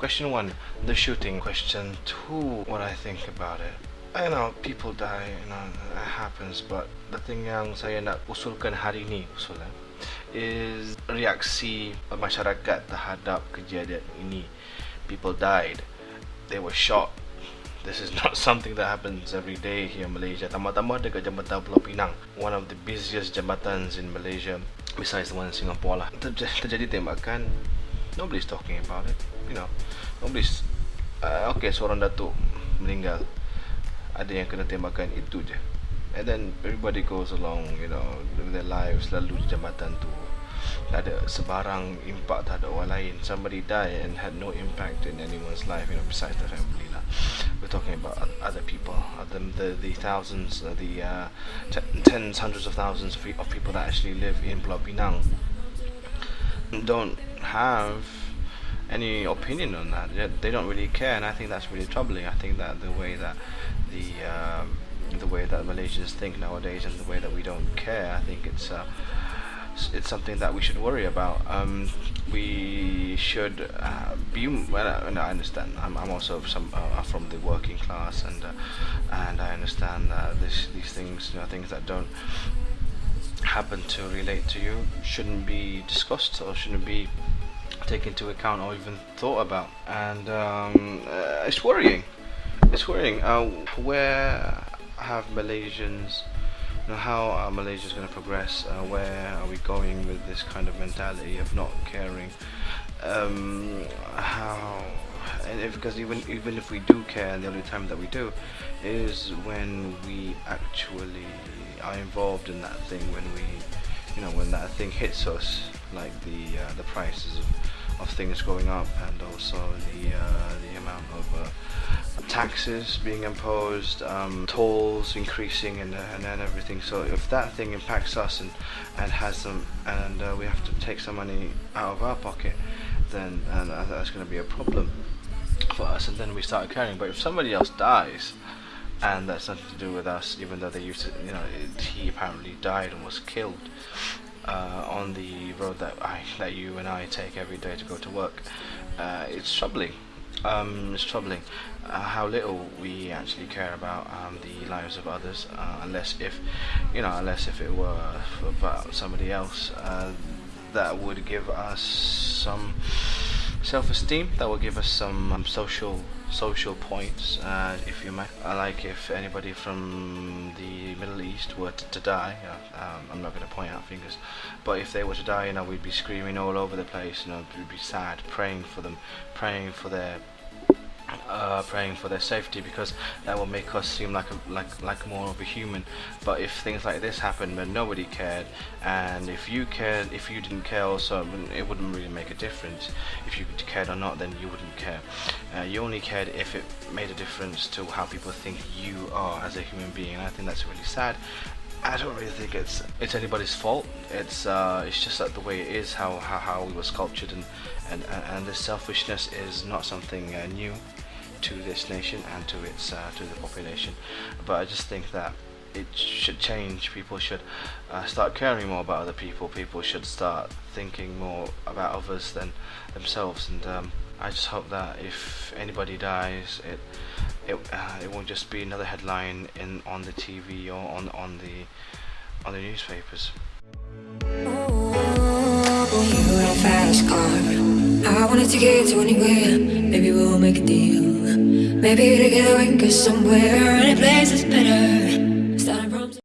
Question one, the shooting. Question two, what I think about it. I know people die, you know, it happens, but the thing yang saya nak usulkan hari ni usulan is reaksi masyarakat terhadap kejadian ini. People died, they were shot. This is not something that happens every day here in Malaysia. Tambah-tambah dekat Jambatan Pulau Pinang, one of the busiest jambatan in Malaysia, besides the one in Singapore lah. Terjadi tembakan, nobody's talking about it. You know, nobody's. Uh, okay, seorang datuk meninggal. Ada yang kena tembakan itu je. And then everybody goes along, you know, with their lives lalu di jambatan tu tak ada sebarang impact terhadap orang lain somebody die and had no impact in anyone's life you know besides the family lah we're talking about other people the the, the thousands the uh, tens hundreds of thousands of, of people that actually live in Pulau Pinang don't have any opinion on that they don't really care and I think that's really troubling I think that the way that the um, the way that Malaysians think nowadays and the way that we don't care I think it's uh, it's something that we should worry about. Um, we should uh, be. Well, I understand. I'm, I'm also some uh, from the working class, and uh, and I understand that this, these things, you know, things that don't happen to relate to you, shouldn't be discussed or shouldn't be taken into account or even thought about. And um, uh, it's worrying. It's worrying. Uh, where have Malaysians? Now, how are Malaysians going to progress? Uh, where are we going with this kind of mentality of not caring? Um, how? And if, because even even if we do care, and the only time that we do is when we actually are involved in that thing. When we, you know, when that thing hits us, like the uh, the prices of, of things going up, and also the uh, the amount of uh, taxes being imposed, um, tolls increasing, and, uh, and then everything. So if that thing impacts us and and has some, and uh, we have to take some money out of our pocket, then and that's going to be a problem for us. And then we start caring. But if somebody else dies, and that's nothing to do with us, even though they used to, you know, he apparently died and was killed. Uh, on the road that I, that you and I take every day to go to work, uh, it's troubling um, it's troubling uh, how little we actually care about um, the lives of others uh, unless if you know unless if it were about somebody else uh, that would give us some self-esteem that will give us some um, social social points uh, if you may. I like if anybody from the Middle East were to, to die um, I'm not going to point out fingers but if they were to die you know we'd be screaming all over the place you know we'd be sad praying for them praying for their uh, praying for their safety because that will make us seem like a, like like more of a human. But if things like this happen when nobody cared, and if you cared, if you didn't care also, it wouldn't really make a difference. If you cared or not, then you wouldn't care. Uh, you only cared if it made a difference to how people think you are as a human being. And I think that's really sad. I don't really think it's it's anybody's fault. It's uh, it's just that the way it is, how how, how we were sculptured, and and and this selfishness is not something uh, new to this nation and to its uh, to the population. But I just think that it should change. People should uh, start caring more about other people. People should start thinking more about others than themselves. And um, I just hope that if anybody dies, it it uh, it won't just be another headline in on the TV or on on the on the newspapers. I wanted to get to anywhere. Maybe we'll make a deal. Maybe together we can go somewhere. Any place is better